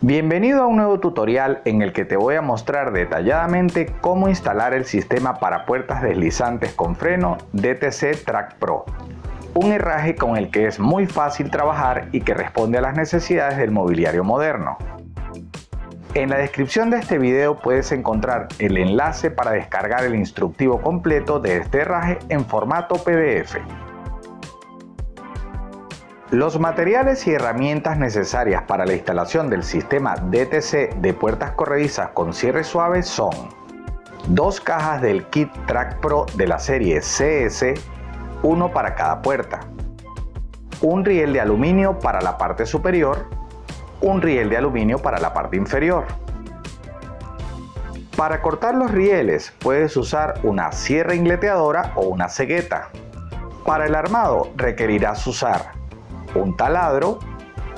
Bienvenido a un nuevo tutorial en el que te voy a mostrar detalladamente cómo instalar el sistema para puertas deslizantes con freno DTC Track Pro. Un herraje con el que es muy fácil trabajar y que responde a las necesidades del mobiliario moderno. En la descripción de este video puedes encontrar el enlace para descargar el instructivo completo de este herraje en formato PDF. Los materiales y herramientas necesarias para la instalación del sistema DTC de puertas corredizas con cierre suave son dos cajas del kit Track Pro de la serie CS, uno para cada puerta, un riel de aluminio para la parte superior, un riel de aluminio para la parte inferior. Para cortar los rieles puedes usar una sierra ingleteadora o una cegueta. Para el armado requerirás usar un taladro,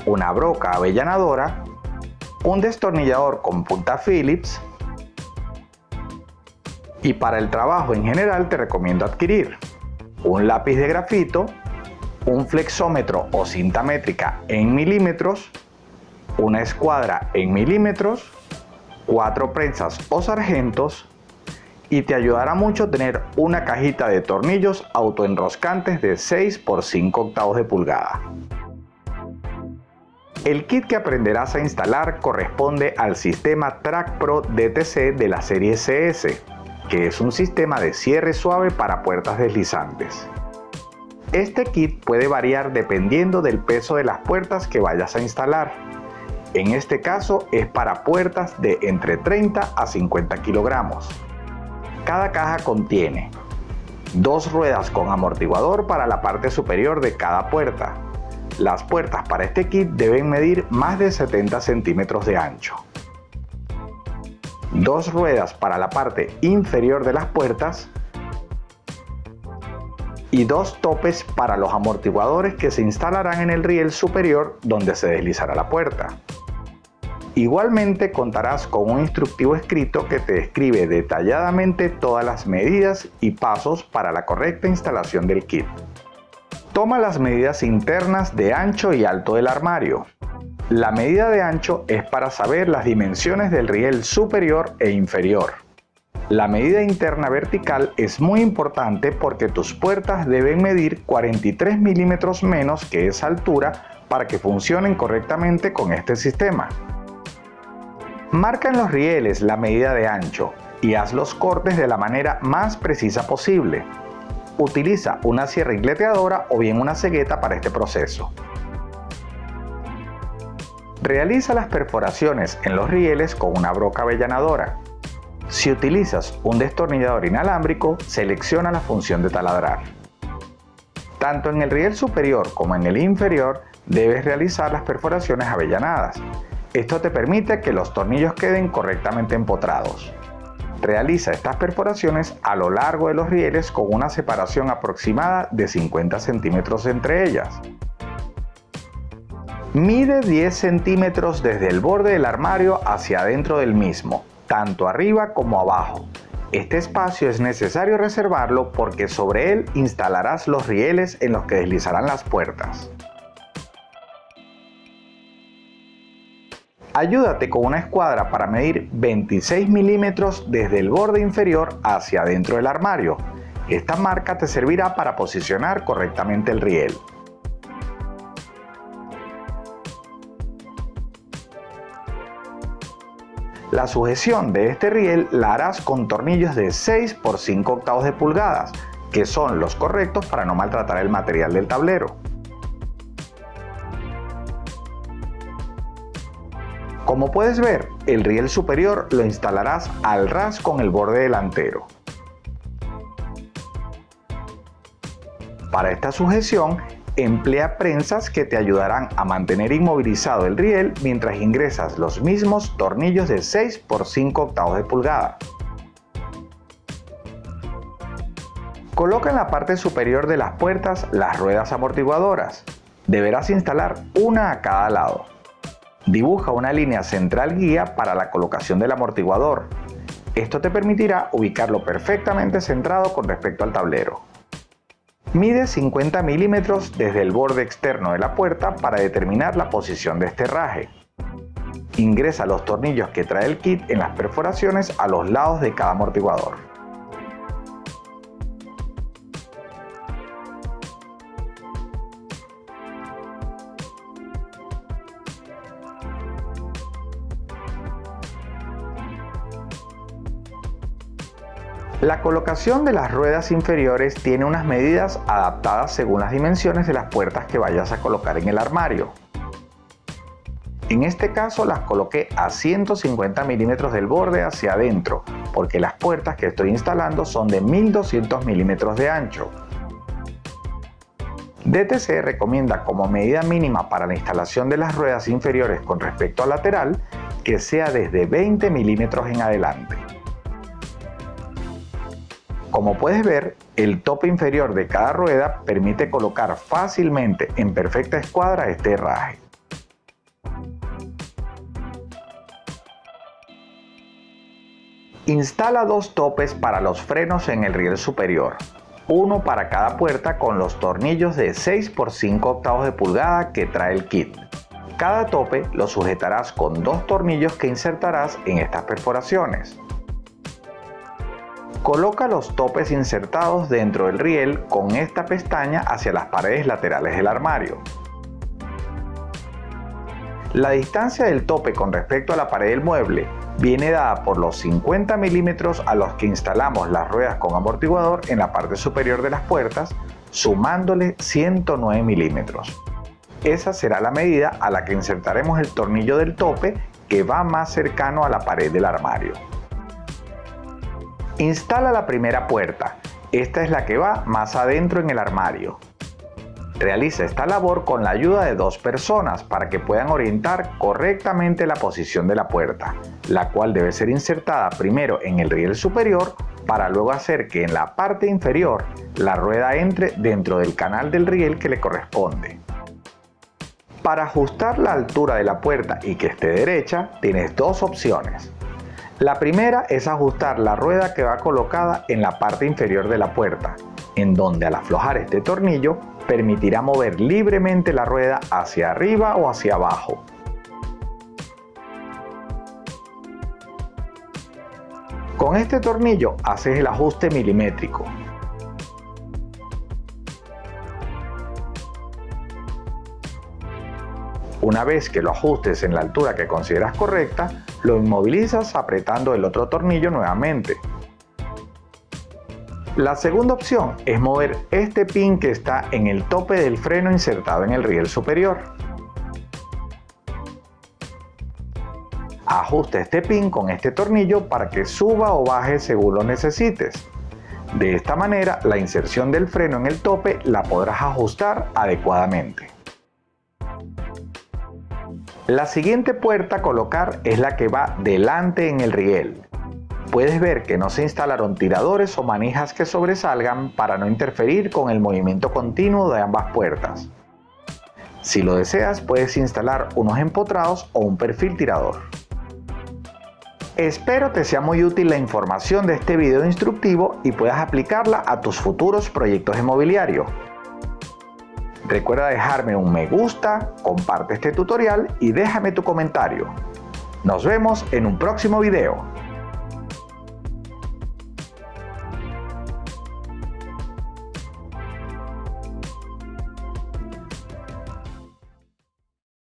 una broca avellanadora, un destornillador con punta Phillips. Y para el trabajo en general te recomiendo adquirir un lápiz de grafito, un flexómetro o cinta métrica en milímetros, una escuadra en milímetros, cuatro prensas o sargentos y te ayudará mucho tener una cajita de tornillos autoenroscantes de 6 por 5 octavos de pulgada. El kit que aprenderás a instalar corresponde al sistema Track Pro DTC de la serie CS, que es un sistema de cierre suave para puertas deslizantes. Este kit puede variar dependiendo del peso de las puertas que vayas a instalar. En este caso es para puertas de entre 30 a 50 kilogramos. Cada caja contiene dos ruedas con amortiguador para la parte superior de cada puerta, las puertas para este kit deben medir más de 70 centímetros de ancho. Dos ruedas para la parte inferior de las puertas y dos topes para los amortiguadores que se instalarán en el riel superior donde se deslizará la puerta. Igualmente contarás con un instructivo escrito que te describe detalladamente todas las medidas y pasos para la correcta instalación del kit. Toma las medidas internas de ancho y alto del armario. La medida de ancho es para saber las dimensiones del riel superior e inferior. La medida interna vertical es muy importante porque tus puertas deben medir 43 milímetros menos que esa altura para que funcionen correctamente con este sistema. Marca en los rieles la medida de ancho y haz los cortes de la manera más precisa posible. Utiliza una sierra ingleteadora o bien una cegueta para este proceso. Realiza las perforaciones en los rieles con una broca avellanadora. Si utilizas un destornillador inalámbrico, selecciona la función de taladrar. Tanto en el riel superior como en el inferior debes realizar las perforaciones avellanadas. Esto te permite que los tornillos queden correctamente empotrados. Realiza estas perforaciones a lo largo de los rieles con una separación aproximada de 50 centímetros entre ellas. Mide 10 centímetros desde el borde del armario hacia adentro del mismo, tanto arriba como abajo. Este espacio es necesario reservarlo porque sobre él instalarás los rieles en los que deslizarán las puertas. Ayúdate con una escuadra para medir 26 milímetros desde el borde inferior hacia adentro del armario. Esta marca te servirá para posicionar correctamente el riel. La sujeción de este riel la harás con tornillos de 6 por 5 octavos de pulgadas, que son los correctos para no maltratar el material del tablero. Como puedes ver, el riel superior lo instalarás al ras con el borde delantero. Para esta sujeción, emplea prensas que te ayudarán a mantener inmovilizado el riel mientras ingresas los mismos tornillos de 6 por 5 octavos de pulgada. Coloca en la parte superior de las puertas las ruedas amortiguadoras. Deberás instalar una a cada lado. Dibuja una línea central guía para la colocación del amortiguador. Esto te permitirá ubicarlo perfectamente centrado con respecto al tablero. Mide 50 milímetros desde el borde externo de la puerta para determinar la posición de este herraje. Ingresa los tornillos que trae el kit en las perforaciones a los lados de cada amortiguador. La colocación de las ruedas inferiores tiene unas medidas adaptadas según las dimensiones de las puertas que vayas a colocar en el armario. En este caso las coloqué a 150 milímetros del borde hacia adentro, porque las puertas que estoy instalando son de 1200 milímetros de ancho. DTC recomienda como medida mínima para la instalación de las ruedas inferiores con respecto al lateral que sea desde 20 milímetros en adelante. Como puedes ver, el tope inferior de cada rueda permite colocar fácilmente en perfecta escuadra este herraje. Instala dos topes para los frenos en el riel superior, uno para cada puerta con los tornillos de 6 por 5 octavos de pulgada que trae el kit. Cada tope lo sujetarás con dos tornillos que insertarás en estas perforaciones. Coloca los topes insertados dentro del riel con esta pestaña hacia las paredes laterales del armario. La distancia del tope con respecto a la pared del mueble viene dada por los 50 milímetros a los que instalamos las ruedas con amortiguador en la parte superior de las puertas, sumándole 109 milímetros. Esa será la medida a la que insertaremos el tornillo del tope que va más cercano a la pared del armario. Instala la primera puerta. Esta es la que va más adentro en el armario. Realiza esta labor con la ayuda de dos personas para que puedan orientar correctamente la posición de la puerta, la cual debe ser insertada primero en el riel superior para luego hacer que en la parte inferior la rueda entre dentro del canal del riel que le corresponde. Para ajustar la altura de la puerta y que esté derecha, tienes dos opciones. La primera es ajustar la rueda que va colocada en la parte inferior de la puerta, en donde al aflojar este tornillo permitirá mover libremente la rueda hacia arriba o hacia abajo. Con este tornillo haces el ajuste milimétrico. Una vez que lo ajustes en la altura que consideras correcta, lo inmovilizas apretando el otro tornillo nuevamente. La segunda opción es mover este pin que está en el tope del freno insertado en el riel superior. Ajusta este pin con este tornillo para que suba o baje según lo necesites. De esta manera, la inserción del freno en el tope la podrás ajustar adecuadamente. La siguiente puerta a colocar es la que va delante en el riel. Puedes ver que no se instalaron tiradores o manijas que sobresalgan para no interferir con el movimiento continuo de ambas puertas. Si lo deseas, puedes instalar unos empotrados o un perfil tirador. Espero te sea muy útil la información de este video instructivo y puedas aplicarla a tus futuros proyectos inmobiliarios. Recuerda dejarme un me gusta, comparte este tutorial y déjame tu comentario. Nos vemos en un próximo video.